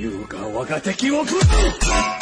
優雅我が敵を食う